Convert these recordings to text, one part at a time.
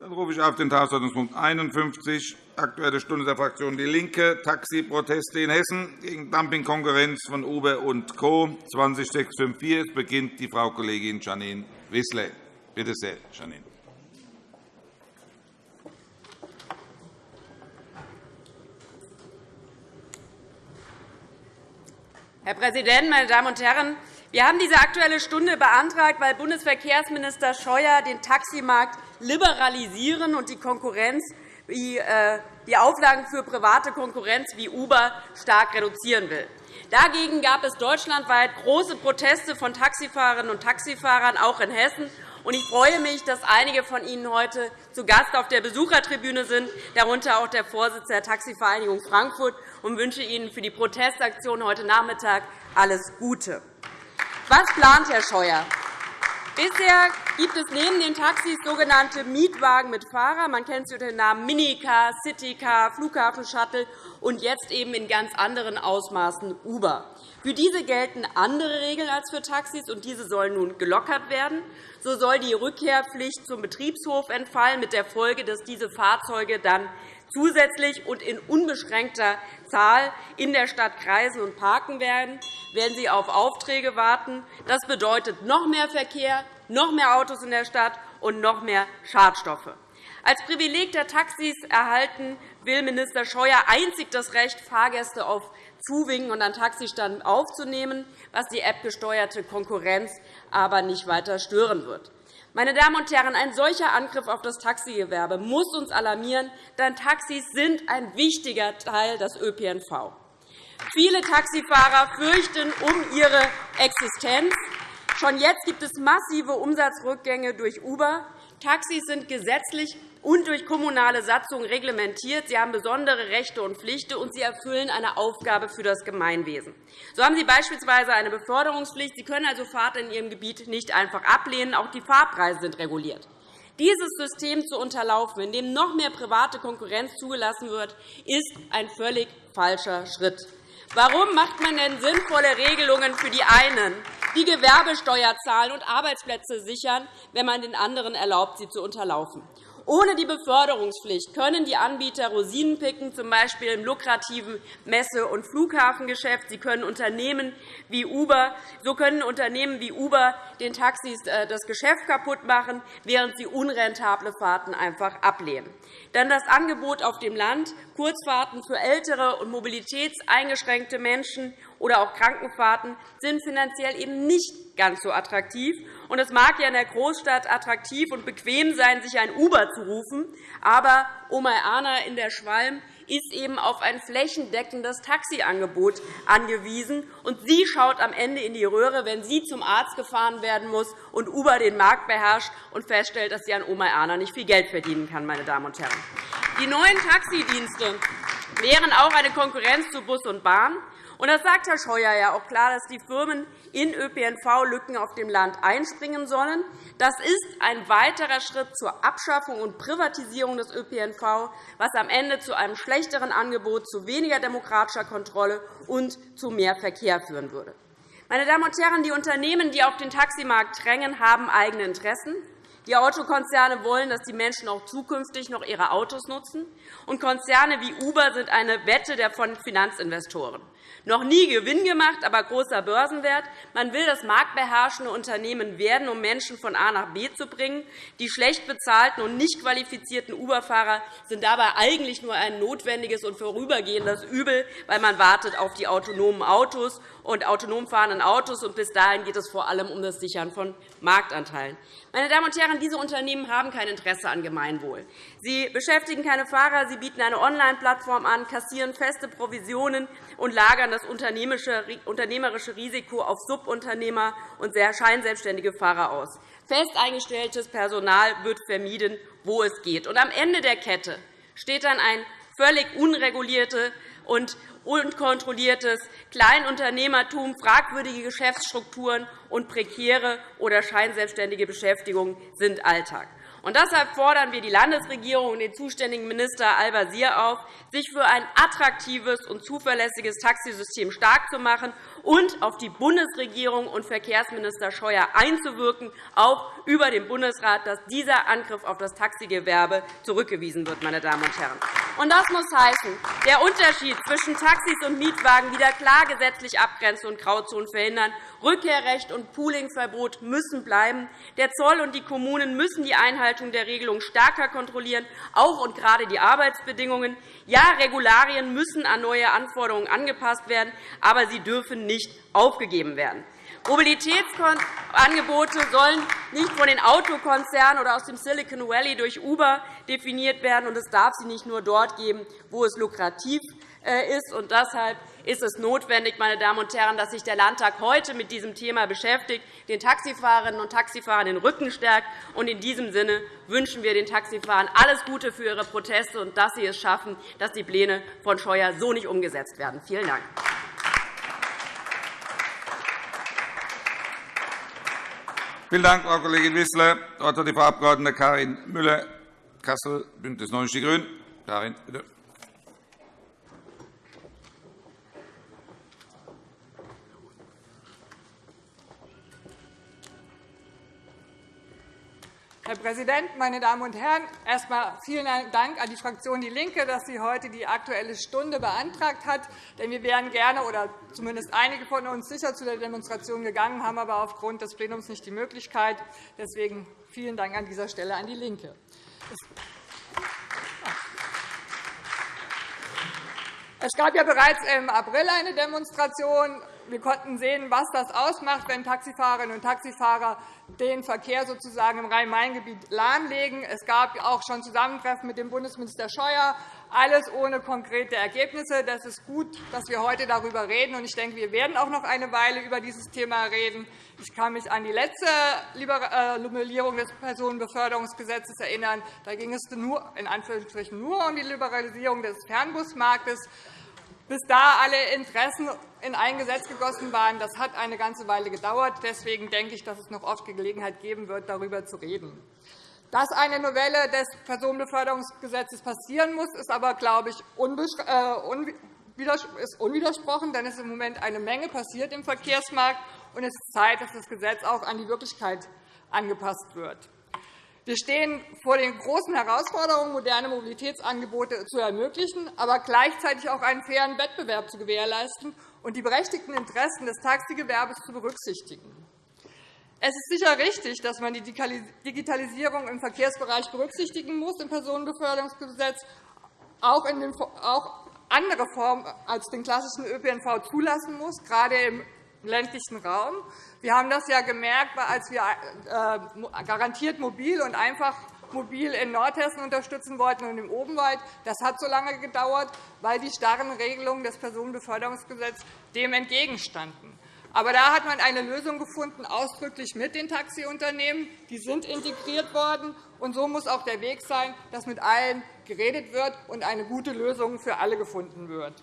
Dann rufe ich auf den Tagesordnungspunkt 51, Aktuelle Stunde der Fraktion DIE LINKE, Taxiproteste in Hessen gegen Dumpingkonkurrenz von Uber und Co. 20654. Es beginnt die Frau Kollegin Janine Wissler. Bitte sehr, Janine. Herr Präsident, meine Damen und Herren! Wir haben diese Aktuelle Stunde beantragt, weil Bundesverkehrsminister Scheuer den Taximarkt liberalisieren und die Konkurrenz äh, die Auflagen für private Konkurrenz wie Uber stark reduzieren will. Dagegen gab es deutschlandweit große Proteste von Taxifahrerinnen und Taxifahrern, auch in Hessen. Ich freue mich, dass einige von Ihnen heute zu Gast auf der Besuchertribüne sind, darunter auch der Vorsitzende der Taxivereinigung Frankfurt, und wünsche Ihnen für die Protestaktion heute Nachmittag alles Gute. Was plant Herr Scheuer? Bisher gibt es neben den Taxis sogenannte Mietwagen mit Fahrer. Man kennt sie unter den Namen Minicar, Citycar, Flughafenshuttle und jetzt eben in ganz anderen Ausmaßen Uber. Für diese gelten andere Regeln als für Taxis, und diese sollen nun gelockert werden. So soll die Rückkehrpflicht zum Betriebshof entfallen, mit der Folge, dass diese Fahrzeuge dann zusätzlich und in unbeschränkter Zahl in der Stadt kreisen und parken werden, werden sie auf Aufträge warten. Das bedeutet noch mehr Verkehr, noch mehr Autos in der Stadt und noch mehr Schadstoffe. Als Privileg der Taxis erhalten will Minister Scheuer einzig das Recht, Fahrgäste auf Zuwinken und an Taxiständen aufzunehmen, was die App-gesteuerte Konkurrenz aber nicht weiter stören wird. Meine Damen und Herren, ein solcher Angriff auf das Taxigewerbe muss uns alarmieren, denn Taxis sind ein wichtiger Teil des ÖPNV. Viele Taxifahrer fürchten um ihre Existenz. Schon jetzt gibt es massive Umsatzrückgänge durch Uber. Taxis sind gesetzlich und durch kommunale Satzungen reglementiert. Sie haben besondere Rechte und Pflichten, und sie erfüllen eine Aufgabe für das Gemeinwesen. So haben sie beispielsweise eine Beförderungspflicht. Sie können also Fahrten in ihrem Gebiet nicht einfach ablehnen. Auch die Fahrpreise sind reguliert. Dieses System zu unterlaufen, in dem noch mehr private Konkurrenz zugelassen wird, ist ein völlig falscher Schritt. Warum macht man denn sinnvolle Regelungen für die einen, die Gewerbesteuer zahlen und Arbeitsplätze sichern, wenn man den anderen erlaubt, sie zu unterlaufen? Ohne die Beförderungspflicht können die Anbieter Rosinen picken, z. B. im lukrativen Messe- und Flughafengeschäft. Sie können Unternehmen wie Uber, so können Unternehmen wie Uber den Taxis äh, das Geschäft kaputt machen, während sie unrentable Fahrten einfach ablehnen. Dann das Angebot auf dem Land, Kurzfahrten für ältere und mobilitätseingeschränkte Menschen oder auch Krankenfahrten sind finanziell eben nicht ganz so attraktiv. es mag ja in der Großstadt attraktiv und bequem sein, sich ein Uber zu rufen, aber Oma Erna in der Schwalm ist eben auf ein flächendeckendes Taxiangebot angewiesen. Und sie schaut am Ende in die Röhre, wenn sie zum Arzt gefahren werden muss und Uber den Markt beherrscht und feststellt, dass sie an Oma Erna nicht viel Geld verdienen kann. Meine Damen und Herren. Die neuen Taxidienste wären auch eine Konkurrenz zu Bus und Bahn. Und das sagt Herr Scheuer ja auch klar, dass die Firmen in ÖPNV-Lücken auf dem Land einspringen sollen. Das ist ein weiterer Schritt zur Abschaffung und Privatisierung des ÖPNV, was am Ende zu einem schlechteren Angebot, zu weniger demokratischer Kontrolle und zu mehr Verkehr führen würde. Meine Damen und Herren, die Unternehmen, die auf den Taximarkt drängen, haben eigene Interessen. Die Autokonzerne wollen, dass die Menschen auch zukünftig noch ihre Autos nutzen. Und Konzerne wie Uber sind eine Wette der von Finanzinvestoren. Noch nie Gewinn gemacht, aber großer Börsenwert. Man will das marktbeherrschende Unternehmen werden, um Menschen von A nach B zu bringen. Die schlecht bezahlten und nicht qualifizierten Uber-Fahrer sind dabei eigentlich nur ein notwendiges und vorübergehendes Übel, weil man wartet auf die autonomen Autos und autonom fahrenden Autos. Und bis dahin geht es vor allem um das Sichern von Marktanteilen. Meine Damen und Herren, diese Unternehmen haben kein Interesse an Gemeinwohl. Sie beschäftigen keine Fahrer, sie bieten eine Online-Plattform an, kassieren feste Provisionen und lagern das unternehmerische Risiko auf Subunternehmer und scheinselbstständige Fahrer aus. Fest eingestelltes Personal wird vermieden, wo es geht. Und am Ende der Kette steht dann ein völlig unreguliertes und unkontrolliertes Kleinunternehmertum, fragwürdige Geschäftsstrukturen und prekäre oder scheinselbstständige Beschäftigung sind Alltag. Und deshalb fordern wir die Landesregierung und den zuständigen Minister Al-Wazir auf, sich für ein attraktives und zuverlässiges Taxisystem stark zu machen und auf die Bundesregierung und Verkehrsminister Scheuer einzuwirken, auch über den Bundesrat, dass dieser Angriff auf das Taxigewerbe zurückgewiesen wird. Meine Damen und Herren. Und das muss heißen, der Unterschied zwischen Taxis und Mietwagen wieder klar gesetzlich abgrenzen und Grauzonen verhindern. Rückkehrrecht und Poolingverbot müssen bleiben. Der Zoll und die Kommunen müssen die Einhaltung der Regelung stärker kontrollieren, auch und gerade die Arbeitsbedingungen. Ja, Regularien müssen an neue Anforderungen angepasst werden, aber sie dürfen nicht aufgegeben werden. Mobilitätsangebote sollen nicht von den Autokonzernen oder aus dem Silicon Valley durch Uber definiert werden, und es darf sie nicht nur dort geben, wo es lukrativ äh, ist. Und deshalb ist es notwendig, meine Damen und Herren, dass sich der Landtag heute mit diesem Thema beschäftigt, den Taxifahrerinnen und Taxifahrern den Rücken stärkt. Und in diesem Sinne wünschen wir den Taxifahrern alles Gute für ihre Proteste und dass sie es schaffen, dass die Pläne von Scheuer so nicht umgesetzt werden. Vielen Dank. Vielen Dank, Frau Kollegin Wissler. Das Wort hat die Frau Abg. Karin Müller, Kassel, BÜNDNIS 90 die GRÜNEN. Karin, bitte. Herr Präsident, meine Damen und Herren! Erst einmal vielen Dank an die Fraktion DIE LINKE, dass sie heute die Aktuelle Stunde beantragt hat. Denn wir wären gerne, oder zumindest einige von uns, sicher zu der Demonstration gegangen, haben aber aufgrund des Plenums nicht die Möglichkeit. Deswegen vielen Dank an dieser Stelle an DIE LINKE. Es gab ja bereits im April eine Demonstration. Wir konnten sehen, was das ausmacht, wenn Taxifahrerinnen und Taxifahrer den Verkehr sozusagen im Rhein-Main-Gebiet lahmlegen. Es gab auch schon Zusammentreffen mit dem Bundesminister Scheuer, alles ohne konkrete Ergebnisse. Das ist gut, dass wir heute darüber reden. Ich denke, wir werden auch noch eine Weile über dieses Thema reden. Ich kann mich an die letzte Liberalisierung äh, des Personenbeförderungsgesetzes erinnern. Da ging es nur, in Anführungsstrichen nur um die Liberalisierung des Fernbusmarktes bis da alle Interessen in ein Gesetz gegossen waren. Das hat eine ganze Weile gedauert. Deswegen denke ich, dass es noch oft Gelegenheit geben wird, darüber zu reden. Dass eine Novelle des Personenbeförderungsgesetzes passieren muss, ist aber, glaube ich, äh, unwidersprochen, denn es ist im Moment eine Menge passiert im Verkehrsmarkt, und es ist Zeit, dass das Gesetz auch an die Wirklichkeit angepasst wird. Wir stehen vor den großen Herausforderungen, moderne Mobilitätsangebote zu ermöglichen, aber gleichzeitig auch einen fairen Wettbewerb zu gewährleisten und die berechtigten Interessen des Taxigewerbes zu berücksichtigen. Es ist sicher richtig, dass man die Digitalisierung im Verkehrsbereich berücksichtigen muss im Personenbeförderungsgesetz, auch, in den, auch andere Formen als den klassischen ÖPNV zulassen muss, gerade im ländlichen Raum. Wir haben das ja gemerkt, als wir äh, garantiert mobil und einfach mobil in Nordhessen unterstützen wollten und im Obenwald. Das hat so lange gedauert, weil die starren Regelungen des Personenbeförderungsgesetzes dem entgegenstanden. Aber da hat man eine Lösung gefunden, ausdrücklich mit den Taxiunternehmen. Die sind integriert worden. Und so muss auch der Weg sein, dass mit allen geredet wird und eine gute Lösung für alle gefunden wird.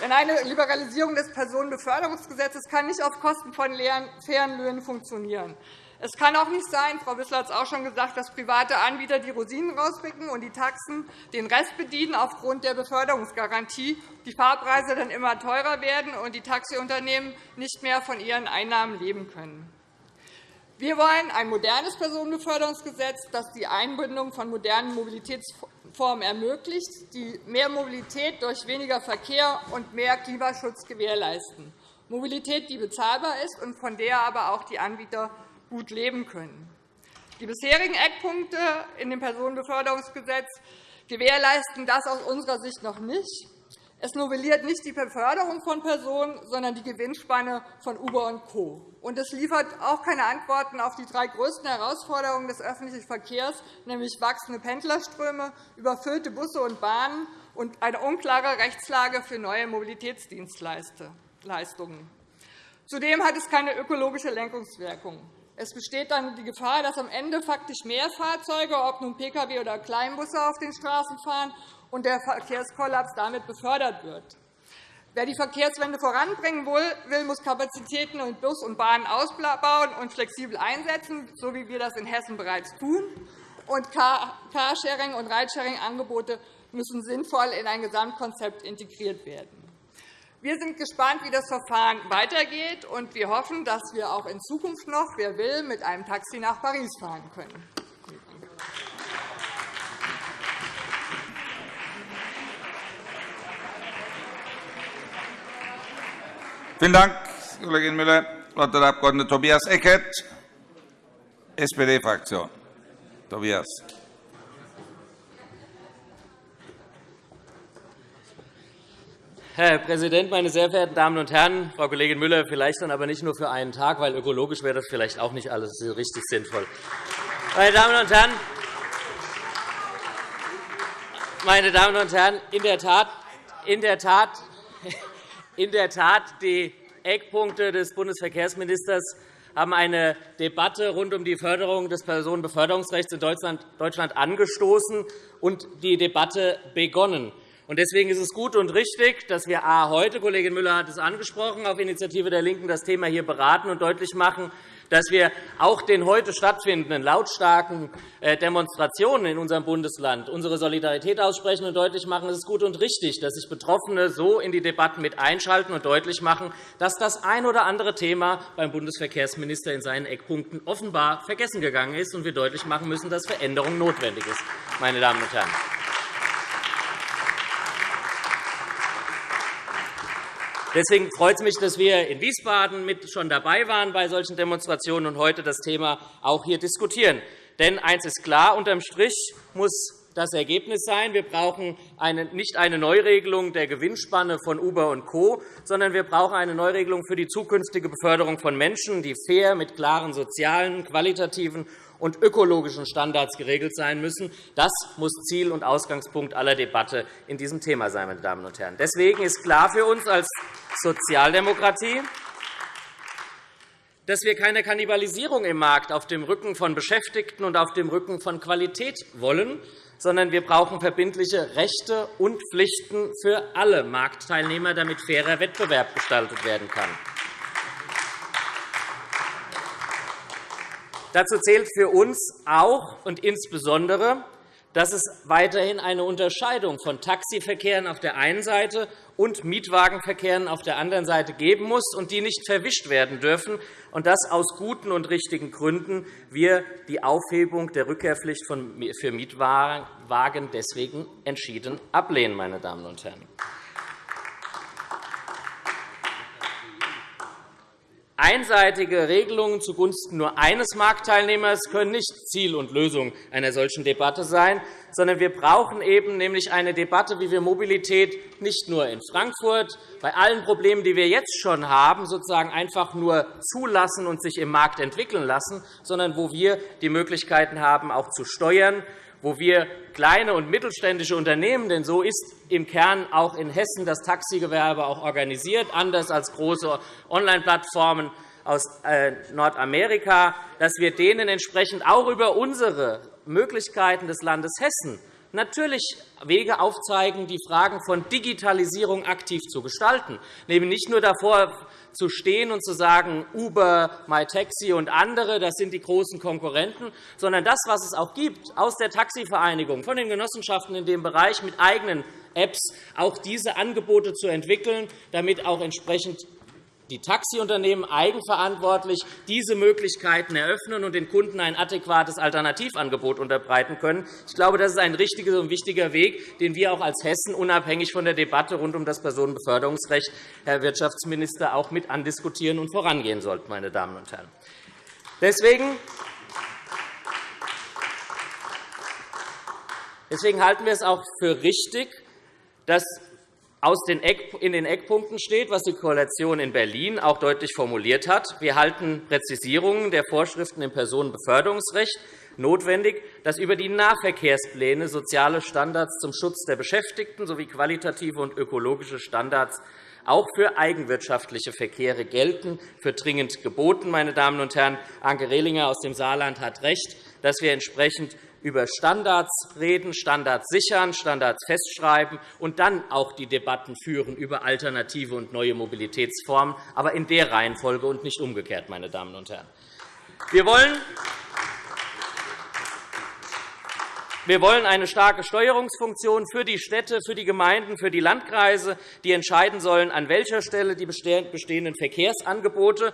Denn eine Liberalisierung des Personenbeförderungsgesetzes kann nicht auf Kosten von fairen Löhnen funktionieren. Es kann auch nicht sein, Frau Wissler hat es auch schon gesagt, dass private Anbieter die Rosinen rauspicken und die Taxen den Rest bedienen aufgrund der Beförderungsgarantie, die Fahrpreise dann immer teurer werden und die Taxiunternehmen nicht mehr von ihren Einnahmen leben können. Wir wollen ein modernes Personenbeförderungsgesetz, das die Einbindung von modernen Mobilitätsformen ermöglicht, die mehr Mobilität durch weniger Verkehr und mehr Klimaschutz gewährleisten. Mobilität, die bezahlbar ist und von der aber auch die Anbieter gut leben können. Die bisherigen Eckpunkte in dem Personenbeförderungsgesetz gewährleisten das aus unserer Sicht noch nicht. Es novelliert nicht die Beförderung von Personen, sondern die Gewinnspanne von Uber und Co. Und es liefert auch keine Antworten auf die drei größten Herausforderungen des öffentlichen Verkehrs, nämlich wachsende Pendlerströme, überfüllte Busse und Bahnen und eine unklare Rechtslage für neue Mobilitätsdienstleistungen. Zudem hat es keine ökologische Lenkungswirkung. Es besteht dann die Gefahr, dass am Ende faktisch mehr Fahrzeuge, ob nun Pkw oder Kleinbusse, auf den Straßen fahren und der Verkehrskollaps damit befördert wird. Wer die Verkehrswende voranbringen will, muss Kapazitäten in Bus und Bahn ausbauen und flexibel einsetzen, so wie wir das in Hessen bereits tun. Und Carsharing- und Ridesharing-Angebote müssen sinnvoll in ein Gesamtkonzept integriert werden. Wir sind gespannt, wie das Verfahren weitergeht, und wir hoffen, dass wir auch in Zukunft noch, wer will, mit einem Taxi nach Paris fahren können. Vielen Dank, Kollegin Müller. Das Wort hat der Abg. Tobias Eckert, SPD-Fraktion. Tobias. Herr Präsident, meine sehr verehrten Damen und Herren! Frau Kollegin Müller, vielleicht dann aber nicht nur für einen Tag, weil ökologisch wäre das vielleicht auch nicht alles richtig sinnvoll. Meine Damen und Herren, meine Damen und Herren, in der Tat, in der Tat, in der Tat die Eckpunkte des Bundesverkehrsministers haben eine Debatte rund um die Förderung des Personenbeförderungsrechts in Deutschland angestoßen und die Debatte begonnen. Deswegen ist es gut und richtig, dass wir A, heute, Kollegin Müller hat es angesprochen, auf Initiative der LINKEN das Thema hier beraten und deutlich machen, dass wir auch den heute stattfindenden lautstarken äh, Demonstrationen in unserem Bundesland unsere Solidarität aussprechen und deutlich machen, es ist gut und richtig, dass sich Betroffene so in die Debatten mit einschalten und deutlich machen, dass das ein oder andere Thema beim Bundesverkehrsminister in seinen Eckpunkten offenbar vergessen gegangen ist und wir deutlich machen müssen, dass Veränderung notwendig ist. Meine Damen und Herren. Deswegen freut es mich, dass wir in Wiesbaden mit schon dabei waren bei solchen Demonstrationen und heute das Thema auch hier diskutieren. Denn eines ist klar, unterm Strich muss das Ergebnis sein. Wir brauchen eine, nicht eine Neuregelung der Gewinnspanne von Uber und Co., sondern wir brauchen eine Neuregelung für die zukünftige Beförderung von Menschen, die fair mit klaren sozialen, qualitativen und ökologischen Standards geregelt sein müssen. Das muss Ziel und Ausgangspunkt aller Debatte in diesem Thema sein. Meine Damen und Herren. Deswegen ist klar für uns als Sozialdemokratie, dass wir keine Kannibalisierung im Markt auf dem Rücken von Beschäftigten und auf dem Rücken von Qualität wollen, sondern wir brauchen verbindliche Rechte und Pflichten für alle Marktteilnehmer, damit fairer Wettbewerb gestaltet werden kann. Dazu zählt für uns auch und insbesondere, dass es weiterhin eine Unterscheidung von Taxiverkehren auf der einen Seite und Mietwagenverkehren auf der anderen Seite geben muss und die nicht verwischt werden dürfen, und dass aus guten und richtigen Gründen wir die Aufhebung der Rückkehrpflicht für Mietwagen deswegen entschieden ablehnen. Meine Damen und Herren. Einseitige Regelungen zugunsten nur eines Marktteilnehmers können nicht Ziel und Lösung einer solchen Debatte sein, sondern wir brauchen eben nämlich eine Debatte, wie wir Mobilität nicht nur in Frankfurt bei allen Problemen, die wir jetzt schon haben, sozusagen einfach nur zulassen und sich im Markt entwickeln lassen, sondern wo wir die Möglichkeiten haben, auch zu steuern, wo wir kleine und mittelständische Unternehmen, denn so ist im Kern auch in Hessen das Taxigewerbe auch organisiert, anders als große Online-Plattformen aus äh, Nordamerika, dass wir denen entsprechend auch über unsere Möglichkeiten des Landes Hessen natürlich Wege aufzeigen, die Fragen von Digitalisierung aktiv zu gestalten, nämlich nicht nur davor zu stehen und zu sagen, Uber, MyTaxi und andere, das sind die großen Konkurrenten, sondern das, was es auch gibt aus der Taxivereinigung, von den Genossenschaften in dem Bereich mit eigenen Apps, auch diese Angebote zu entwickeln, damit auch entsprechend die Taxiunternehmen eigenverantwortlich diese Möglichkeiten eröffnen und den Kunden ein adäquates Alternativangebot unterbreiten können. Ich glaube, das ist ein richtiger und wichtiger Weg, den wir auch als Hessen unabhängig von der Debatte rund um das Personenbeförderungsrecht, Herr Wirtschaftsminister, auch mit andiskutieren und vorangehen sollten. Meine Damen und Herren. Deswegen Deswegen halten wir es auch für richtig, dass in den Eckpunkten steht, was die Koalition in Berlin auch deutlich formuliert hat. Wir halten Präzisierungen der Vorschriften im Personenbeförderungsrecht notwendig, dass über die Nahverkehrspläne soziale Standards zum Schutz der Beschäftigten sowie qualitative und ökologische Standards auch für eigenwirtschaftliche Verkehre gelten, für dringend geboten. Meine Damen und Herren, Anke Rehlinger aus dem Saarland hat recht. dass wir entsprechend über Standards reden, Standards sichern, Standards festschreiben und dann auch die Debatten führen über alternative und neue Mobilitätsformen, aber in der Reihenfolge und nicht umgekehrt, meine Damen und Herren. Wir wollen Wir wollen eine starke Steuerungsfunktion für die Städte, für die Gemeinden, für die Landkreise, die entscheiden sollen, an welcher Stelle die bestehenden Verkehrsangebote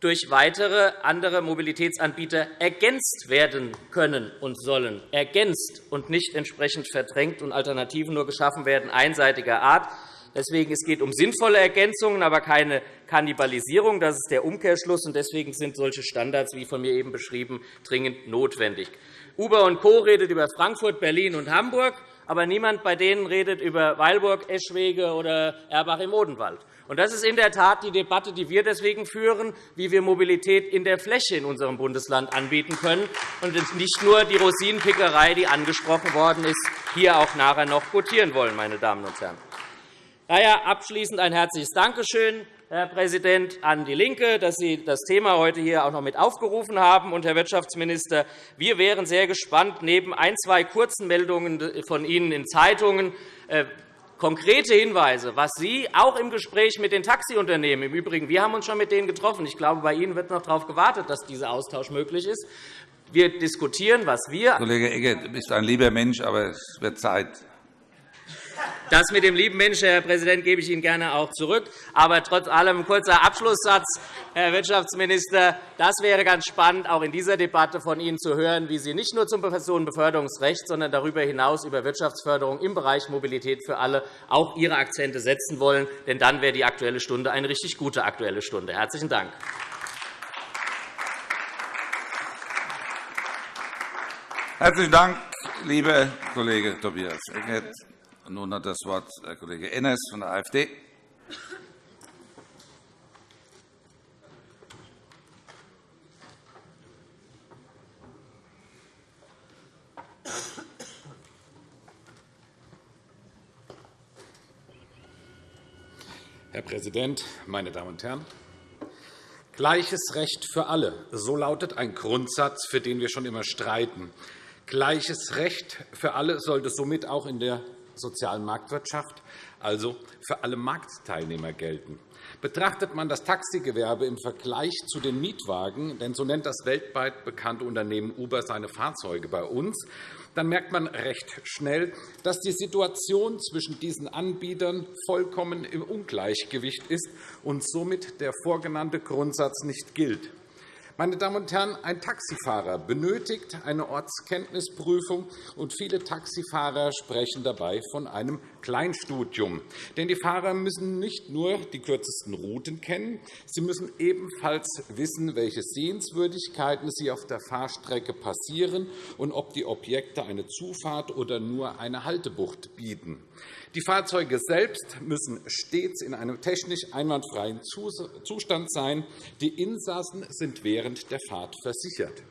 durch weitere andere Mobilitätsanbieter ergänzt werden können und sollen, ergänzt und nicht entsprechend verdrängt und Alternativen nur geschaffen werden, einseitiger Art. Deswegen es geht um sinnvolle Ergänzungen, aber keine Kannibalisierung. Das ist der Umkehrschluss. Deswegen sind solche Standards, wie von mir eben beschrieben, dringend notwendig. Uber und Co. redet über Frankfurt, Berlin und Hamburg, aber niemand bei denen redet über Weilburg, Eschwege oder Erbach im Odenwald. Das ist in der Tat die Debatte, die wir deswegen führen, wie wir Mobilität in der Fläche in unserem Bundesland anbieten können, und nicht nur die Rosinenpickerei, die angesprochen worden ist, hier auch nachher noch quotieren wollen. Meine Damen und Herren. Daher abschließend ein herzliches Dankeschön Herr Präsident, an DIE LINKE, dass Sie das Thema heute hier auch noch mit aufgerufen haben. Und, Herr Wirtschaftsminister, wir wären sehr gespannt, neben ein, zwei kurzen Meldungen von Ihnen in Zeitungen äh, konkrete Hinweise, was Sie auch im Gespräch mit den Taxiunternehmen im Übrigen, wir haben uns schon mit denen getroffen. Ich glaube, bei Ihnen wird noch darauf gewartet, dass dieser Austausch möglich ist. Wir diskutieren, was wir Kollege Egger, du bist ein lieber Mensch, aber es wird Zeit. Das mit dem lieben Menschen, Herr Präsident, gebe ich Ihnen gerne auch zurück. Aber trotz allem ein kurzer Abschlusssatz, Herr Wirtschaftsminister. Das wäre ganz spannend, auch in dieser Debatte von Ihnen zu hören, wie Sie nicht nur zum Personenbeförderungsrecht, sondern darüber hinaus über Wirtschaftsförderung im Bereich Mobilität für alle auch Ihre Akzente setzen wollen. Denn dann wäre die Aktuelle Stunde eine richtig gute Aktuelle Stunde. – Herzlichen Dank. Herzlichen Dank, lieber Kollege Tobias Eckert. Nun hat das Wort Herr Kollege Enners von der AfD. Herr Präsident, meine Damen und Herren! Gleiches Recht für alle, so lautet ein Grundsatz, für den wir schon immer streiten. Gleiches Recht für alle sollte somit auch in der sozialen Marktwirtschaft, also für alle Marktteilnehmer gelten. Betrachtet man das Taxigewerbe im Vergleich zu den Mietwagen, denn so nennt das weltweit bekannte Unternehmen Uber seine Fahrzeuge bei uns, dann merkt man recht schnell, dass die Situation zwischen diesen Anbietern vollkommen im Ungleichgewicht ist und somit der vorgenannte Grundsatz nicht gilt. Meine Damen und Herren, ein Taxifahrer benötigt eine Ortskenntnisprüfung, und viele Taxifahrer sprechen dabei von einem Kleinstudium. Denn die Fahrer müssen nicht nur die kürzesten Routen kennen, sie müssen ebenfalls wissen, welche Sehenswürdigkeiten sie auf der Fahrstrecke passieren und ob die Objekte eine Zufahrt oder nur eine Haltebucht bieten. Die Fahrzeuge selbst müssen stets in einem technisch einwandfreien Zustand sein. Die Insassen sind während der Fahrt versichert.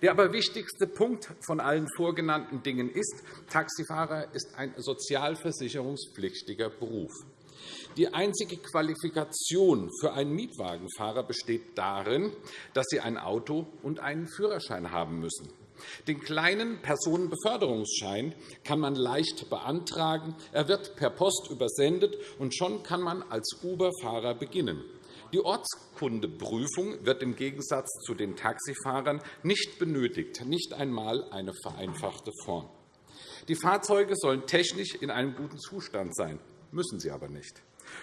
Der aber wichtigste Punkt von allen vorgenannten Dingen ist, Taxifahrer ist ein sozialversicherungspflichtiger Beruf. Die einzige Qualifikation für einen Mietwagenfahrer besteht darin, dass sie ein Auto und einen Führerschein haben müssen. Den kleinen Personenbeförderungsschein kann man leicht beantragen. Er wird per Post übersendet, und schon kann man als Uber-Fahrer beginnen. Die Ortskundeprüfung wird im Gegensatz zu den Taxifahrern nicht benötigt, nicht einmal eine vereinfachte Form. Die Fahrzeuge sollen technisch in einem guten Zustand sein, müssen sie aber nicht.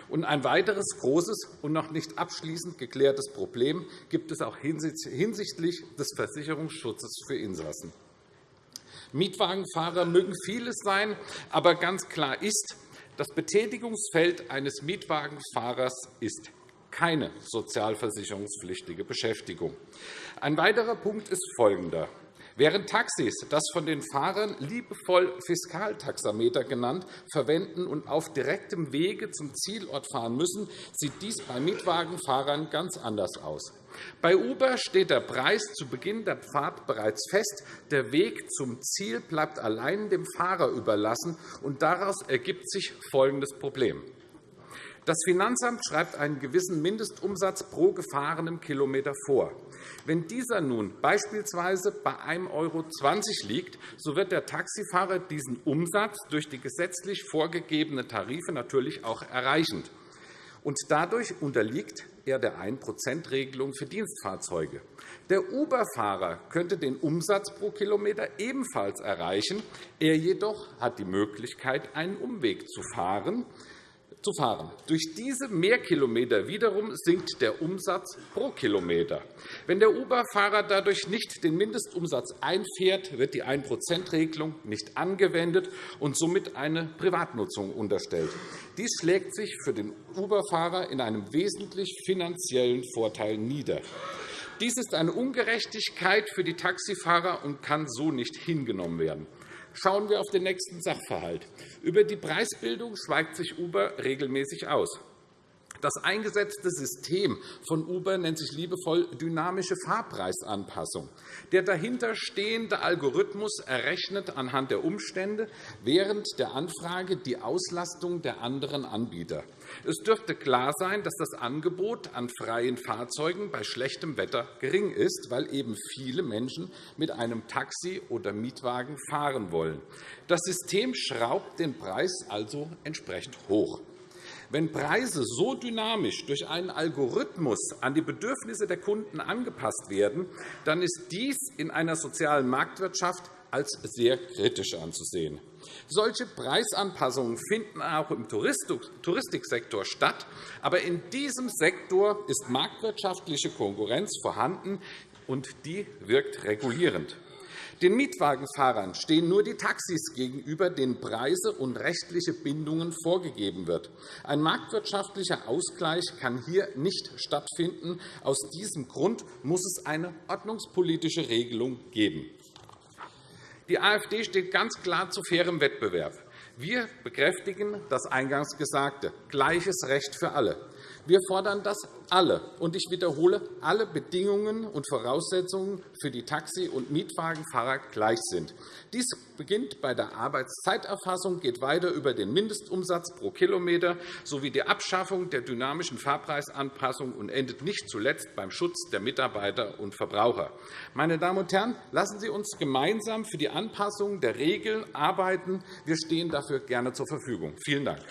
Und ein weiteres großes und noch nicht abschließend geklärtes Problem gibt es auch hinsichtlich des Versicherungsschutzes für Insassen. Mietwagenfahrer mögen vieles sein, aber ganz klar ist, das Betätigungsfeld eines Mietwagenfahrers ist keine sozialversicherungspflichtige Beschäftigung. Ein weiterer Punkt ist folgender. Während Taxis, das von den Fahrern liebevoll Fiskaltaxameter genannt, verwenden und auf direktem Wege zum Zielort fahren müssen, sieht dies bei Mietwagenfahrern ganz anders aus. Bei Uber steht der Preis zu Beginn der Fahrt bereits fest. Der Weg zum Ziel bleibt allein dem Fahrer überlassen, und daraus ergibt sich folgendes Problem. Das Finanzamt schreibt einen gewissen Mindestumsatz pro gefahrenem Kilometer vor. Wenn dieser nun beispielsweise bei 1,20 € liegt, so wird der Taxifahrer diesen Umsatz durch die gesetzlich vorgegebenen Tarife natürlich auch erreichen. Und dadurch unterliegt er der 1-%-Regelung für Dienstfahrzeuge. Der Uber-Fahrer könnte den Umsatz pro Kilometer ebenfalls erreichen. Er jedoch hat die Möglichkeit, einen Umweg zu fahren zu fahren. Durch diese Mehrkilometer wiederum sinkt der Umsatz pro Kilometer. Wenn der Uber-Fahrer dadurch nicht den Mindestumsatz einfährt, wird die 1-%-Regelung nicht angewendet und somit eine Privatnutzung unterstellt. Dies schlägt sich für den Uber-Fahrer in einem wesentlich finanziellen Vorteil nieder. Dies ist eine Ungerechtigkeit für die Taxifahrer und kann so nicht hingenommen werden. Schauen wir auf den nächsten Sachverhalt. Über die Preisbildung schweigt sich Uber regelmäßig aus. Das eingesetzte System von Uber nennt sich liebevoll dynamische Fahrpreisanpassung. Der dahinterstehende Algorithmus errechnet anhand der Umstände während der Anfrage die Auslastung der anderen Anbieter. Es dürfte klar sein, dass das Angebot an freien Fahrzeugen bei schlechtem Wetter gering ist, weil eben viele Menschen mit einem Taxi oder Mietwagen fahren wollen. Das System schraubt den Preis also entsprechend hoch. Wenn Preise so dynamisch durch einen Algorithmus an die Bedürfnisse der Kunden angepasst werden, dann ist dies in einer sozialen Marktwirtschaft als sehr kritisch anzusehen. Solche Preisanpassungen finden auch im Touristiksektor statt. Aber in diesem Sektor ist marktwirtschaftliche Konkurrenz vorhanden, und die wirkt regulierend. Den Mietwagenfahrern stehen nur die Taxis gegenüber, denen Preise und rechtliche Bindungen vorgegeben wird. Ein marktwirtschaftlicher Ausgleich kann hier nicht stattfinden. Aus diesem Grund muss es eine ordnungspolitische Regelung geben. Die AfD steht ganz klar zu fairem Wettbewerb. Wir bekräftigen das eingangs Gesagte, gleiches Recht für alle. Wir fordern, dass alle, und ich wiederhole, alle Bedingungen und Voraussetzungen für die Taxi- und Mietwagenfahrer gleich sind. Dies beginnt bei der Arbeitszeiterfassung, geht weiter über den Mindestumsatz pro Kilometer sowie die Abschaffung der dynamischen Fahrpreisanpassung und endet nicht zuletzt beim Schutz der Mitarbeiter und Verbraucher. Meine Damen und Herren, lassen Sie uns gemeinsam für die Anpassung der Regeln arbeiten. Wir stehen dafür gerne zur Verfügung. Vielen Dank.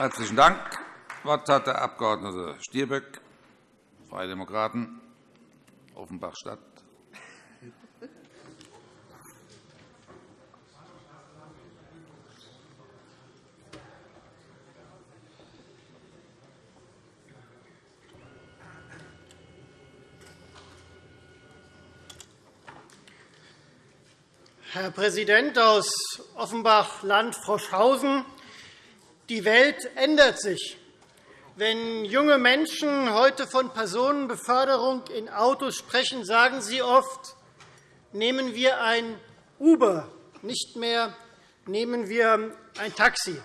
Herzlichen Dank. Das Wort hat der Abg. Stirböck, Freie Demokraten, Offenbach-Stadt. Herr Präsident aus Offenbach-Land die Welt ändert sich. Wenn junge Menschen heute von Personenbeförderung in Autos sprechen, sagen sie oft, nehmen wir ein Uber, nicht mehr nehmen wir ein Taxi.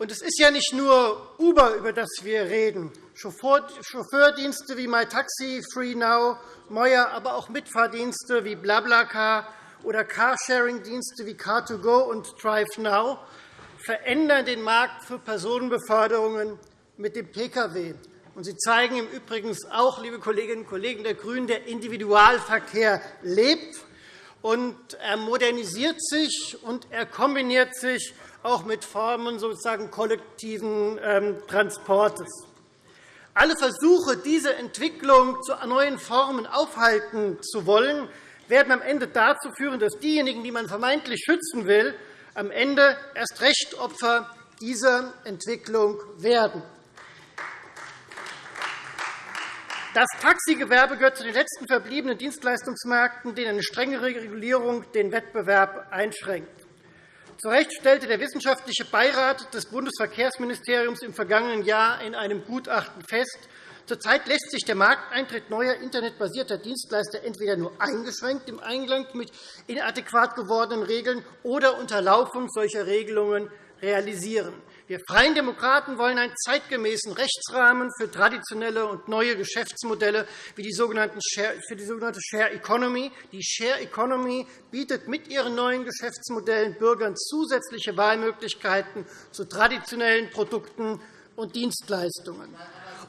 Und es ist ja nicht nur Uber, über das wir reden. Chauffeurdienste wie MyTaxi, FreeNow, Moyer, aber auch Mitfahrdienste wie BlaBlaCar oder Carsharing-Dienste wie Car2Go und DriveNow verändern den Markt für Personenbeförderungen mit dem Pkw. Sie zeigen im Übrigen auch, liebe Kolleginnen und Kollegen der GRÜNEN, der Individualverkehr lebt, und er modernisiert sich und er kombiniert sich auch mit Formen sozusagen kollektiven ähm, Transportes. Alle Versuche, diese Entwicklung zu neuen Formen aufhalten zu wollen, werden am Ende dazu führen, dass diejenigen, die man vermeintlich schützen will, am Ende erst recht Opfer dieser Entwicklung werden. Das Taxigewerbe gehört zu den letzten verbliebenen Dienstleistungsmärkten, denen eine strengere Regulierung den Wettbewerb einschränkt. Zu Recht stellte der wissenschaftliche Beirat des Bundesverkehrsministeriums im vergangenen Jahr in einem Gutachten fest, Zurzeit lässt sich der Markteintritt neuer internetbasierter Dienstleister entweder nur eingeschränkt im Einklang mit inadäquat gewordenen Regeln oder unter Laufung solcher Regelungen realisieren. Wir Freien Demokraten wollen einen zeitgemäßen Rechtsrahmen für traditionelle und neue Geschäftsmodelle wie die sogenannte Share Economy. Die Share Economy bietet mit ihren neuen Geschäftsmodellen Bürgern zusätzliche Wahlmöglichkeiten zu traditionellen Produkten und Dienstleistungen.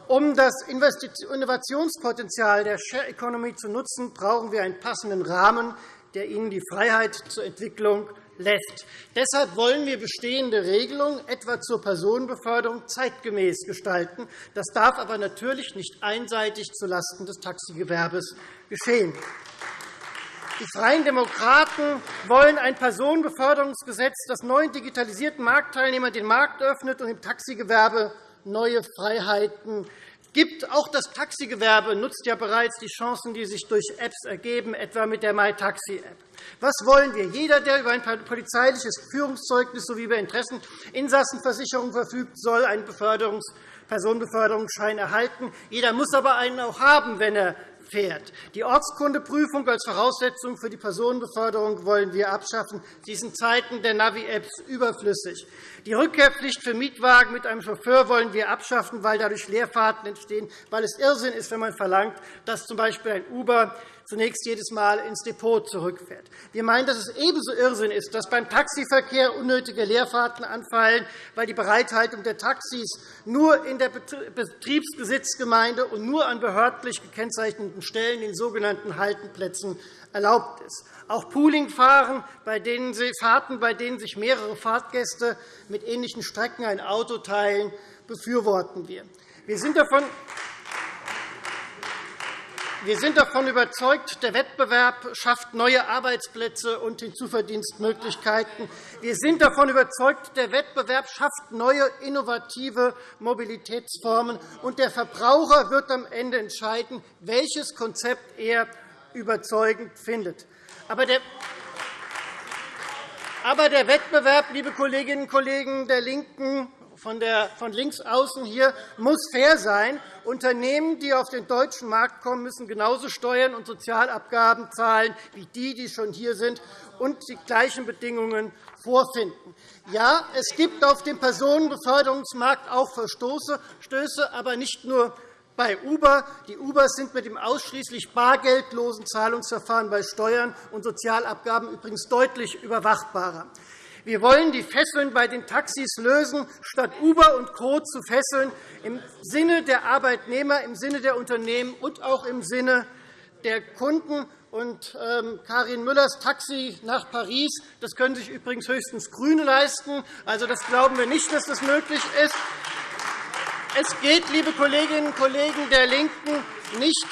Um das Innovationspotenzial der Share Economy zu nutzen, brauchen wir einen passenden Rahmen, der ihnen die Freiheit zur Entwicklung lässt. Deshalb wollen wir bestehende Regelungen, etwa zur Personenbeförderung, zeitgemäß gestalten. Das darf aber natürlich nicht einseitig zulasten des Taxigewerbes geschehen. Die Freien Demokraten wollen ein Personenbeförderungsgesetz, das neuen digitalisierten Marktteilnehmern den Markt öffnet und im Taxigewerbe neue Freiheiten gibt. Auch das Taxigewerbe nutzt ja bereits die Chancen, die sich durch Apps ergeben, etwa mit der MyTaxi-App. Was wollen wir? Jeder, der über ein polizeiliches Führungszeugnis sowie über Interesseninsassenversicherung verfügt, soll einen Personenbeförderungsschein erhalten. Jeder muss aber einen auch haben, wenn er fährt. Die Ortskundeprüfung als Voraussetzung für die Personenbeförderung wollen wir abschaffen. Sie ist in Zeiten der Navi-Apps überflüssig. Die Rückkehrpflicht für Mietwagen mit einem Chauffeur wollen wir abschaffen, weil dadurch Leerfahrten entstehen, weil es Irrsinn ist, wenn man verlangt, dass z. B. ein Uber zunächst jedes Mal ins Depot zurückfährt. Wir meinen, dass es ebenso Irrsinn ist, dass beim Taxiverkehr unnötige Leerfahrten anfallen, weil die Bereithaltung der Taxis nur in der Betriebsbesitzgemeinde und nur an behördlich gekennzeichneten Stellen, den sogenannten Haltenplätzen, erlaubt ist. Auch Poolingfahrten, bei denen sich mehrere Fahrtgäste mit ähnlichen Strecken ein Auto teilen, befürworten wir. Wir sind davon wir sind davon überzeugt, der Wettbewerb schafft neue Arbeitsplätze und Hinzuverdienstmöglichkeiten. Wir sind davon überzeugt, der Wettbewerb schafft neue, innovative Mobilitätsformen. und Der Verbraucher wird am Ende entscheiden, welches Konzept er überzeugend findet. Aber der aber der Wettbewerb, liebe Kolleginnen und Kollegen der LINKEN, von, der, von links außen hier muss fair sein. Unternehmen, die auf den deutschen Markt kommen, müssen genauso Steuern und Sozialabgaben zahlen wie die, die schon hier sind und die gleichen Bedingungen vorfinden. Ja, es gibt auf dem Personenbeförderungsmarkt auch Verstöße, aber nicht nur bei Uber. Die Ubers sind mit dem ausschließlich bargeldlosen Zahlungsverfahren bei Steuern und Sozialabgaben übrigens deutlich überwachbarer. Wir wollen die Fesseln bei den Taxis lösen, statt Uber und Co. zu fesseln, im Sinne der Arbeitnehmer, im Sinne der Unternehmen und auch im Sinne der Kunden. Und, ähm, Karin Müllers Taxi nach Paris das können sich übrigens höchstens GRÜNE leisten. Also, das glauben wir nicht, dass das möglich ist. Es geht, liebe Kolleginnen und Kollegen der LINKEN, nicht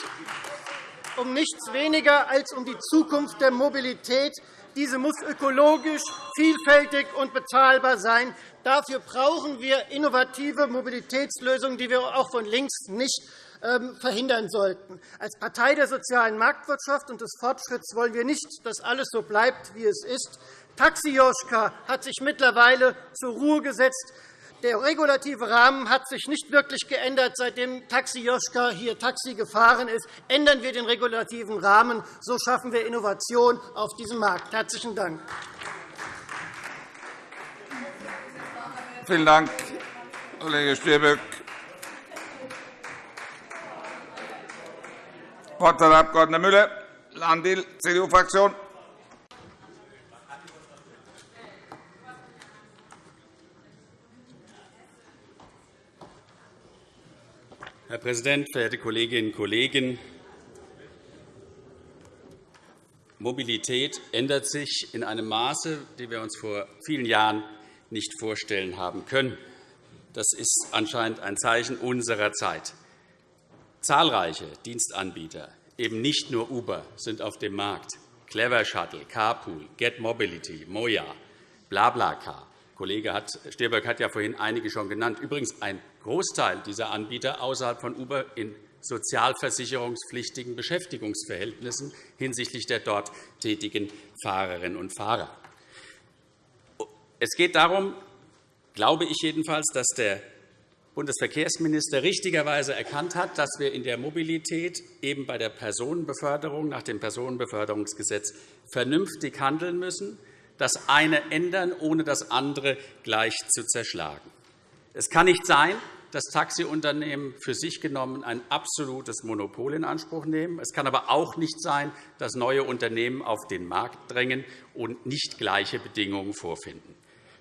um nichts weniger als um die Zukunft der Mobilität. Diese muss ökologisch, vielfältig und bezahlbar sein. Dafür brauchen wir innovative Mobilitätslösungen, die wir auch von links nicht ähm, verhindern sollten. Als Partei der sozialen Marktwirtschaft und des Fortschritts wollen wir nicht, dass alles so bleibt, wie es ist. Taxi Joschka hat sich mittlerweile zur Ruhe gesetzt. Der regulative Rahmen hat sich nicht wirklich geändert, seitdem Taxi Joschka hier Taxi gefahren ist. Ändern wir den regulativen Rahmen, so schaffen wir Innovation auf diesem Markt. – Herzlichen Dank. Vielen Dank, Kollege Stirböck. Das Wort hat der Abg. Müller, Landil, CDU-Fraktion. Herr Präsident, verehrte Kolleginnen und Kollegen! Mobilität ändert sich in einem Maße, das wir uns vor vielen Jahren nicht vorstellen haben können. Das ist anscheinend ein Zeichen unserer Zeit. Zahlreiche Dienstanbieter, eben nicht nur Uber, sind auf dem Markt. Clever Shuttle, Carpool, Get Mobility, Moja, BlaBlaCar. Kollege Stirböck hat ja vorhin einige schon genannt. Übrigens ein Großteil dieser Anbieter außerhalb von Uber in sozialversicherungspflichtigen Beschäftigungsverhältnissen hinsichtlich der dort tätigen Fahrerinnen und Fahrer. Es geht darum, glaube ich jedenfalls, dass der Bundesverkehrsminister richtigerweise erkannt hat, dass wir in der Mobilität eben bei der Personenbeförderung nach dem Personenbeförderungsgesetz vernünftig handeln müssen, das eine ändern, ohne das andere gleich zu zerschlagen. Es kann nicht sein, dass Taxiunternehmen für sich genommen ein absolutes Monopol in Anspruch nehmen. Es kann aber auch nicht sein, dass neue Unternehmen auf den Markt drängen und nicht gleiche Bedingungen vorfinden.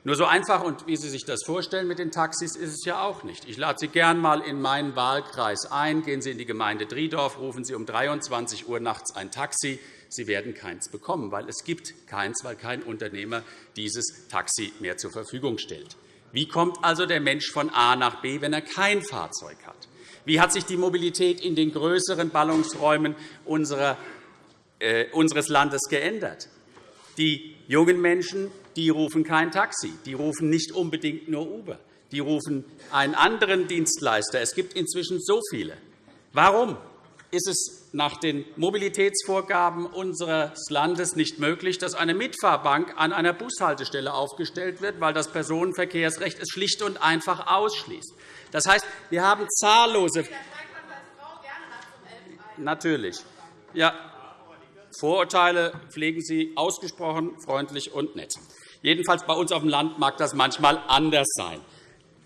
Nur so einfach, und wie Sie sich das vorstellen mit den Taxis, ist es ja auch nicht. Ich lade Sie gern einmal in meinen Wahlkreis ein. Gehen Sie in die Gemeinde Driedorf, rufen Sie um 23 Uhr nachts ein Taxi. Sie werden keins bekommen, weil es gibt keins, weil kein Unternehmer dieses Taxi mehr zur Verfügung stellt. Wie kommt also der Mensch von A nach B, wenn er kein Fahrzeug hat? Wie hat sich die Mobilität in den größeren Ballungsräumen äh, unseres Landes geändert? Die jungen Menschen die rufen kein Taxi, die rufen nicht unbedingt nur Uber, die rufen einen anderen Dienstleister. Es gibt inzwischen so viele. Warum ist es nach den Mobilitätsvorgaben unseres Landes nicht möglich, dass eine Mitfahrbank an einer Bushaltestelle aufgestellt wird, weil das Personenverkehrsrecht es schlicht und einfach ausschließt. Das heißt, wir haben zahllose Natürlich. Ja, Vorurteile pflegen Sie ausgesprochen freundlich und nett. Jedenfalls bei uns auf dem Land mag das manchmal anders sein.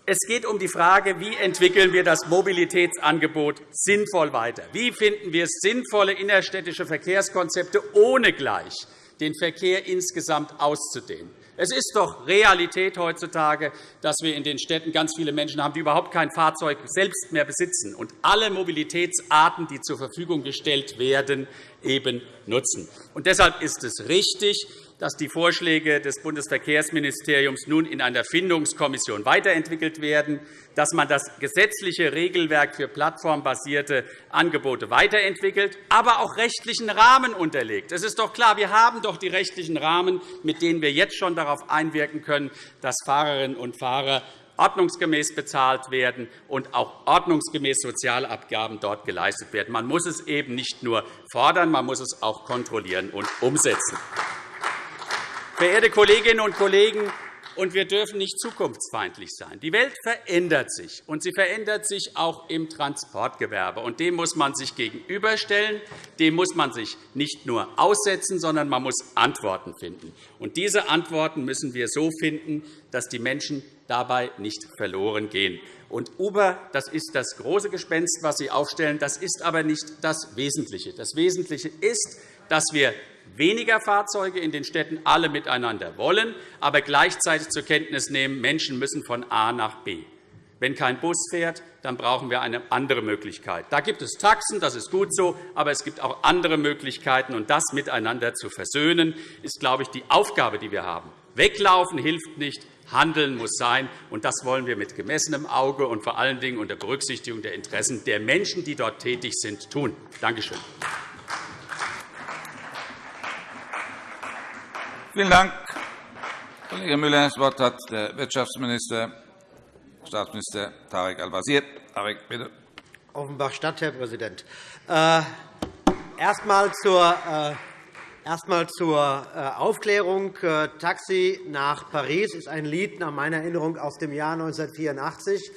Es geht um die Frage, wie entwickeln wir das Mobilitätsangebot sinnvoll weiter? Wie finden wir sinnvolle innerstädtische Verkehrskonzepte, ohne gleich den Verkehr insgesamt auszudehnen? Es ist doch Realität heutzutage, dass wir in den Städten ganz viele Menschen haben, die überhaupt kein Fahrzeug selbst mehr besitzen und alle Mobilitätsarten, die zur Verfügung gestellt werden, eben nutzen. Und deshalb ist es richtig, dass die Vorschläge des Bundesverkehrsministeriums nun in einer Findungskommission weiterentwickelt werden, dass man das gesetzliche Regelwerk für plattformbasierte Angebote weiterentwickelt, aber auch rechtlichen Rahmen unterlegt. Es ist doch klar, wir haben doch die rechtlichen Rahmen, mit denen wir jetzt schon darauf einwirken können, dass Fahrerinnen und Fahrer ordnungsgemäß bezahlt werden und auch ordnungsgemäß Sozialabgaben dort geleistet werden. Man muss es eben nicht nur fordern, man muss es auch kontrollieren und umsetzen. Verehrte Kolleginnen und Kollegen, und wir dürfen nicht zukunftsfeindlich sein. Die Welt verändert sich, und sie verändert sich auch im Transportgewerbe. Und dem muss man sich gegenüberstellen. Dem muss man sich nicht nur aussetzen, sondern man muss Antworten finden. Und diese Antworten müssen wir so finden, dass die Menschen dabei nicht verloren gehen. Und Uber das ist das große Gespenst, das Sie aufstellen. Das ist aber nicht das Wesentliche. Das Wesentliche ist, dass wir weniger Fahrzeuge in den Städten alle miteinander wollen, aber gleichzeitig zur Kenntnis nehmen, Menschen müssen von A nach B. Wenn kein Bus fährt, dann brauchen wir eine andere Möglichkeit. Da gibt es Taxen, das ist gut so, aber es gibt auch andere Möglichkeiten. Und das miteinander zu versöhnen, ist, glaube ich, die Aufgabe, die wir haben. Weglaufen hilft nicht, Handeln muss sein. Und das wollen wir mit gemessenem Auge und vor allen Dingen unter Berücksichtigung der Interessen der Menschen, die dort tätig sind, tun. Danke schön. Vielen Dank, Kollege Müller. Das Wort hat der Wirtschaftsminister, Staatsminister Tarek Al-Wazir. Tarek, bitte. Offenbach-Stadt, Herr Präsident. Äh, erst einmal zur, äh, erst einmal zur äh, Aufklärung. Taxi nach Paris ist ein Lied nach meiner Erinnerung aus dem Jahr 1984.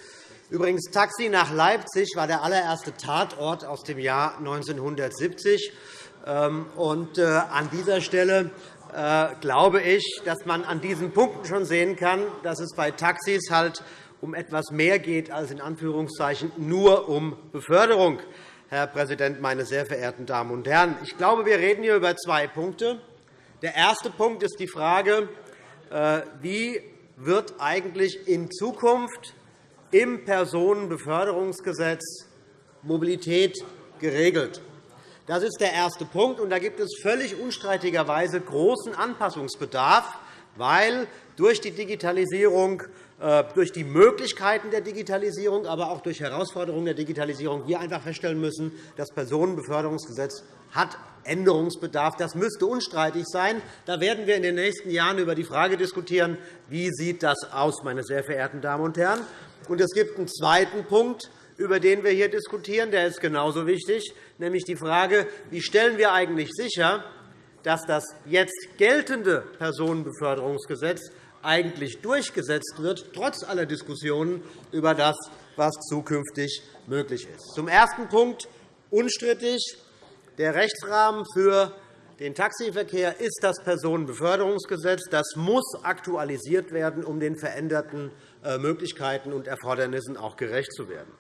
Übrigens, Taxi nach Leipzig war der allererste Tatort aus dem Jahr 1970. Ähm, und, an dieser Stelle glaube ich, dass man an diesen Punkten schon sehen kann, dass es bei Taxis halt um etwas mehr geht als in Anführungszeichen nur um Beförderung. Herr Präsident, meine sehr verehrten Damen und Herren! Ich glaube, wir reden hier über zwei Punkte. Der erste Punkt ist die Frage, äh, wie wird eigentlich in Zukunft im Personenbeförderungsgesetz Mobilität geregelt. Das ist der erste Punkt. Und da gibt es völlig unstreitigerweise großen Anpassungsbedarf, weil durch die Digitalisierung, äh, durch die Möglichkeiten der Digitalisierung, aber auch durch Herausforderungen der Digitalisierung wir einfach feststellen müssen, das Personenbeförderungsgesetz hat Änderungsbedarf. Das müsste unstreitig sein. Da werden wir in den nächsten Jahren über die Frage diskutieren, wie sieht das aus, meine sehr verehrten Damen und Herren. Und es gibt einen zweiten Punkt, über den wir hier diskutieren. Der ist genauso wichtig, nämlich die Frage, wie stellen wir eigentlich sicher, dass das jetzt geltende Personenbeförderungsgesetz eigentlich durchgesetzt wird, trotz aller Diskussionen über das, was zukünftig möglich ist. Zum ersten Punkt unstrittig. Der Rechtsrahmen für den Taxiverkehr ist das Personenbeförderungsgesetz. Das muss aktualisiert werden, um den veränderten äh, Möglichkeiten und Erfordernissen auch gerecht zu werden.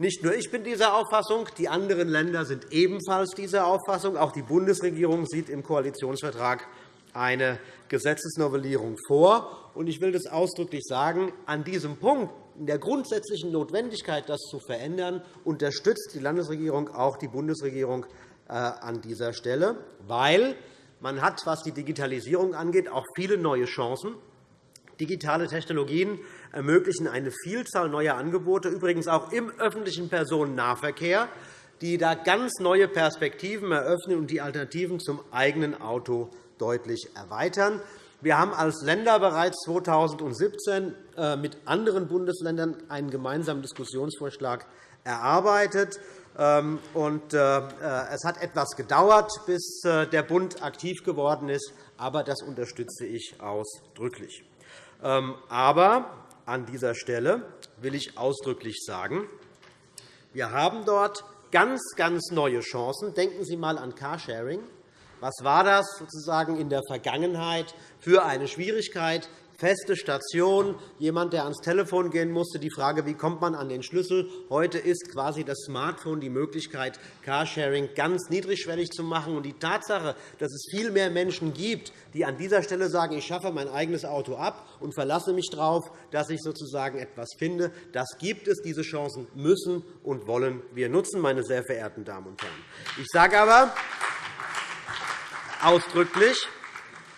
Nicht nur ich bin dieser Auffassung, die anderen Länder sind ebenfalls dieser Auffassung. Auch die Bundesregierung sieht im Koalitionsvertrag eine Gesetzesnovellierung vor. Ich will das ausdrücklich sagen. An diesem Punkt, in der grundsätzlichen Notwendigkeit, das zu verändern, unterstützt die Landesregierung auch die Bundesregierung äh, an dieser Stelle, weil man hat, was die Digitalisierung angeht, auch viele neue Chancen. Digitale Technologien ermöglichen eine Vielzahl neuer Angebote, übrigens auch im öffentlichen Personennahverkehr, die da ganz neue Perspektiven eröffnen und die Alternativen zum eigenen Auto deutlich erweitern. Wir haben als Länder bereits 2017 äh, mit anderen Bundesländern einen gemeinsamen Diskussionsvorschlag erarbeitet. Ähm, äh, äh, es hat etwas gedauert, bis der Bund aktiv geworden ist, aber das unterstütze ich ausdrücklich. Ähm, aber an dieser Stelle will ich ausdrücklich sagen, wir haben dort ganz, ganz neue Chancen. Denken Sie einmal an Carsharing. Was war das sozusagen in der Vergangenheit für eine Schwierigkeit? Feste Station, jemand, der ans Telefon gehen musste, die Frage, wie kommt man an den Schlüssel. Heute ist quasi das Smartphone die Möglichkeit, Carsharing ganz niedrigschwellig zu machen. Und die Tatsache, dass es viel mehr Menschen gibt, die an dieser Stelle sagen, ich schaffe mein eigenes Auto ab und verlasse mich darauf, dass ich sozusagen etwas finde, das gibt es. Diese Chancen müssen und wollen wir nutzen, meine sehr verehrten Damen und Herren. Ich sage aber, ausdrücklich,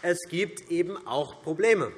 es gibt eben auch Probleme,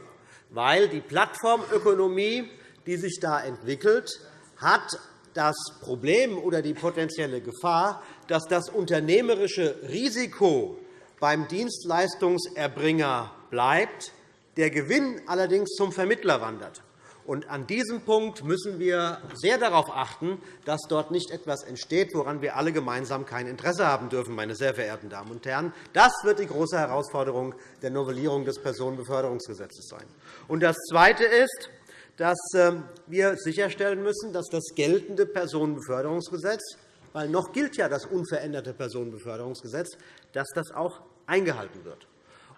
weil die Plattformökonomie, die sich da entwickelt, hat das Problem oder die potenzielle Gefahr, dass das unternehmerische Risiko beim Dienstleistungserbringer bleibt, der Gewinn allerdings zum Vermittler wandert. Und an diesem Punkt müssen wir sehr darauf achten, dass dort nicht etwas entsteht, woran wir alle gemeinsam kein Interesse haben dürfen. Meine sehr verehrten Damen und Herren. Das wird die große Herausforderung der Novellierung des Personenbeförderungsgesetzes sein. Und das Zweite ist, dass ähm, wir sicherstellen müssen, dass das geltende Personenbeförderungsgesetz, weil noch gilt ja das unveränderte Personenbeförderungsgesetz, dass das auch eingehalten wird.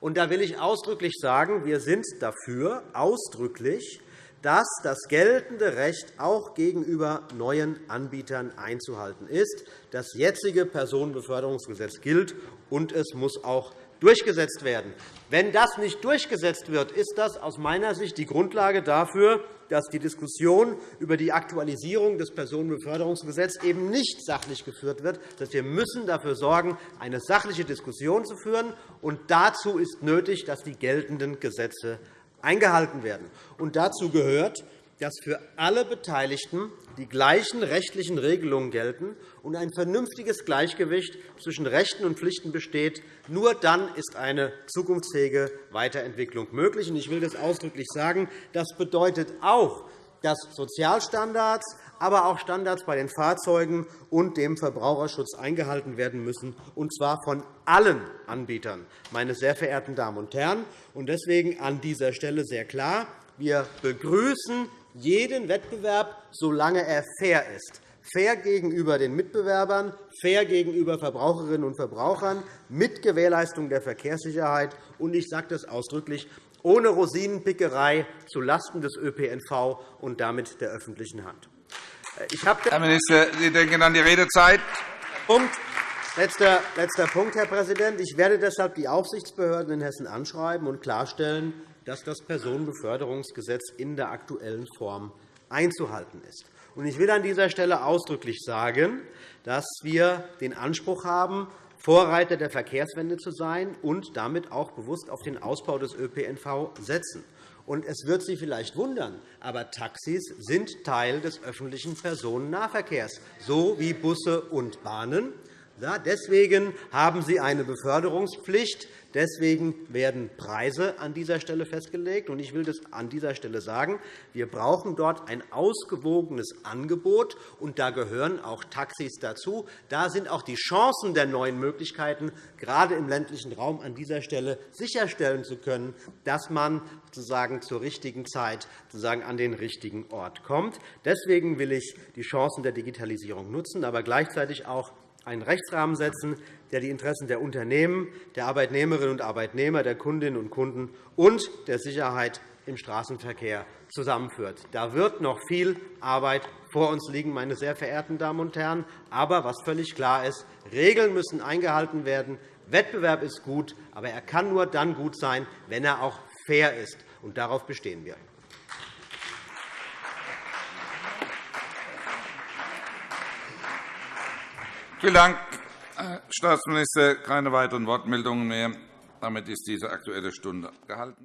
Und da will ich ausdrücklich sagen, wir sind dafür ausdrücklich, dass das geltende Recht auch gegenüber neuen Anbietern einzuhalten ist. Das jetzige Personenbeförderungsgesetz gilt, und es muss auch durchgesetzt werden. Wenn das nicht durchgesetzt wird, ist das aus meiner Sicht die Grundlage dafür, dass die Diskussion über die Aktualisierung des Personenbeförderungsgesetzes eben nicht sachlich geführt wird. Wir müssen dafür sorgen, eine sachliche Diskussion zu führen. Und dazu ist nötig, dass die geltenden Gesetze eingehalten werden. Und dazu gehört, dass für alle Beteiligten die gleichen rechtlichen Regelungen gelten und ein vernünftiges Gleichgewicht zwischen Rechten und Pflichten besteht. Nur dann ist eine zukunftsfähige Weiterentwicklung möglich. Ich will das ausdrücklich sagen. Das bedeutet auch, dass Sozialstandards, aber auch Standards bei den Fahrzeugen und dem Verbraucherschutz eingehalten werden müssen, und zwar von allen Anbietern, meine sehr verehrten Damen und Herren. Deswegen an dieser Stelle sehr klar. Wir begrüßen jeden Wettbewerb, solange er fair ist fair gegenüber den Mitbewerbern, fair gegenüber Verbraucherinnen und Verbrauchern, mit Gewährleistung der Verkehrssicherheit und ich sage das ausdrücklich ohne Rosinenpickerei zulasten des ÖPNV und damit der öffentlichen Hand. Herr Minister, Sie denken an die Redezeit. Punkt. Letzter, letzter Punkt, Herr Präsident. Ich werde deshalb die Aufsichtsbehörden in Hessen anschreiben und klarstellen, dass das Personenbeförderungsgesetz in der aktuellen Form einzuhalten ist. Ich will an dieser Stelle ausdrücklich sagen, dass wir den Anspruch haben, Vorreiter der Verkehrswende zu sein und damit auch bewusst auf den Ausbau des ÖPNV setzen. Und es wird Sie vielleicht wundern, aber Taxis sind Teil des öffentlichen Personennahverkehrs, so wie Busse und Bahnen. Deswegen haben sie eine Beförderungspflicht. Deswegen werden Preise an dieser Stelle festgelegt. Ich will das an dieser Stelle sagen. Wir brauchen dort ein ausgewogenes Angebot, und da gehören auch Taxis dazu. Da sind auch die Chancen der neuen Möglichkeiten, gerade im ländlichen Raum an dieser Stelle sicherstellen zu können, dass man sozusagen zur richtigen Zeit sozusagen an den richtigen Ort kommt. Deswegen will ich die Chancen der Digitalisierung nutzen, aber gleichzeitig auch einen Rechtsrahmen setzen, der die Interessen der Unternehmen, der Arbeitnehmerinnen und Arbeitnehmer, der Kundinnen und Kunden und der Sicherheit im Straßenverkehr zusammenführt. Da wird noch viel Arbeit vor uns liegen, meine sehr verehrten Damen und Herren. Aber was völlig klar ist, Regeln müssen eingehalten werden. Wettbewerb ist gut, aber er kann nur dann gut sein, wenn er auch fair ist. Und darauf bestehen wir. Vielen Dank, Herr Staatsminister. Keine weiteren Wortmeldungen mehr. Damit ist diese Aktuelle Stunde gehalten.